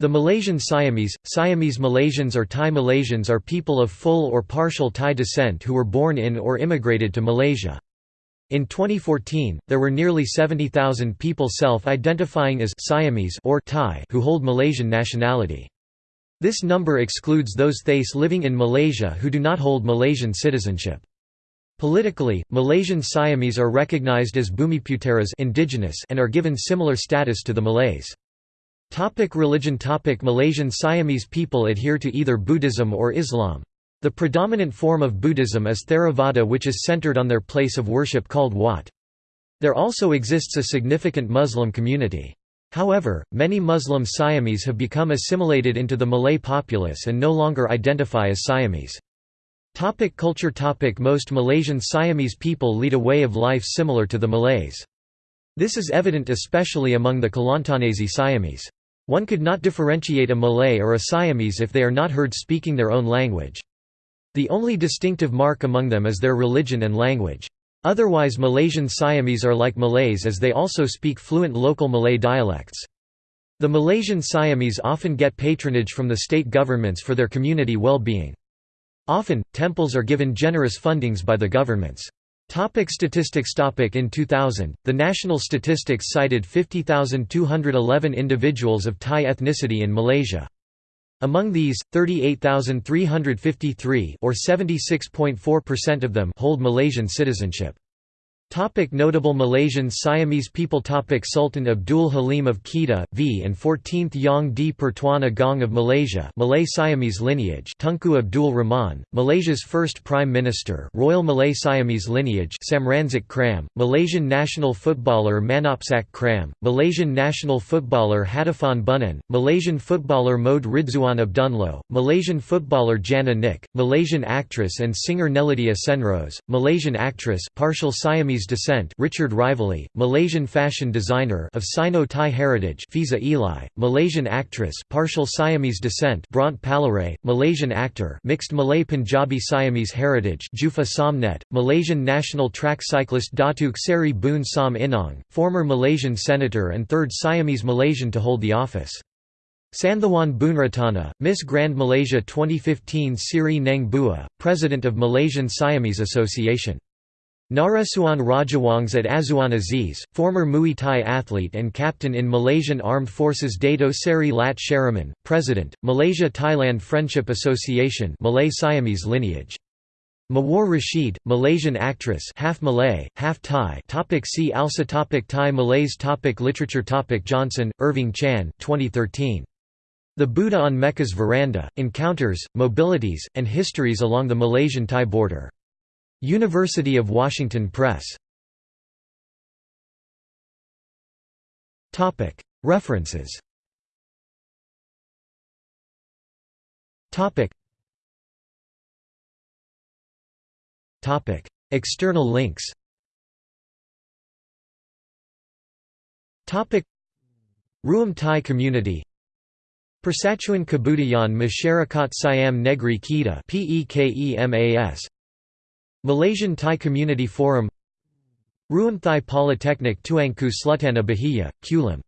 The Malaysian Siamese, Siamese Malaysians or Thai Malaysians are people of full or partial Thai descent who were born in or immigrated to Malaysia. In 2014, there were nearly 70,000 people self-identifying as Siamese or Thai who hold Malaysian nationality. This number excludes those Thais living in Malaysia who do not hold Malaysian citizenship. Politically, Malaysian Siamese are recognized as Bumiputeras indigenous and are given similar status to the Malays. Topic religion Topic Malaysian Siamese people adhere to either Buddhism or Islam. The predominant form of Buddhism is Theravada which is centered on their place of worship called Wat. There also exists a significant Muslim community. However, many Muslim Siamese have become assimilated into the Malay populace and no longer identify as Siamese. Topic culture Topic Most Malaysian Siamese people lead a way of life similar to the Malays. This is evident especially among the Kelantanese Siamese. One could not differentiate a Malay or a Siamese if they are not heard speaking their own language. The only distinctive mark among them is their religion and language. Otherwise Malaysian Siamese are like Malays as they also speak fluent local Malay dialects. The Malaysian Siamese often get patronage from the state governments for their community well-being. Often, temples are given generous fundings by the governments. Topic statistics topic In 2000, the national statistics cited 50,211 individuals of Thai ethnicity in Malaysia. Among these, 38,353 or 76.4% of them hold Malaysian citizenship. Topic notable Malaysian Siamese people Topic Sultan Abdul Halim of Kedah, v and 14th Yang di Pertuan Agong of Malaysia Malay Siamese lineage Tunku Abdul Rahman, Malaysia's first Prime Minister Royal Malay Siamese lineage Samransak Kram, Malaysian national footballer Manopsak Kram, Malaysian national footballer Hadifan Bunan, Malaysian footballer Mohd Ridzuan Abdunloh, Malaysian footballer Jana Nick, Malaysian actress and singer Nelydia Senrose, Malaysian actress partial Siamese descent Richard Rivalee, Malaysian fashion designer of Sino-Thai heritage Fiza Eli, Malaysian actress partial Siamese descent Bront Palarae, Malaysian actor mixed Malay-Punjabi Siamese heritage Jupha Somnet, Malaysian national track cyclist Datuk Seri Boon Som Inong, former Malaysian senator and third Siamese Malaysian to hold the office. Santhawan Boonratana, Miss Grand Malaysia 2015 Siri Neng Bua, President of Malaysian Siamese Association Narasuan Rajawangs at Azuan Aziz, former Muay Thai athlete and captain in Malaysian Armed Forces Dato Seri Lat Sharaman, President, Malaysia-Thailand Friendship Association Malay Siamese lineage. Mawar Rashid, Malaysian actress half Malay, half Thai topic See also topic Thai Malays topic Literature topic Johnson, Irving Chan 2013. The Buddha on Mecca's Veranda, Encounters, Mobilities, and Histories along the Malaysian-Thai border. University of Washington Press. References. External links. Ruam Thai community. Persatuan Kebudayaan Masyarakat Siam Negri Kita Malaysian Thai Community Forum Ruam Thai Polytechnic Tuanku Sultanah Bahiyah, Kulim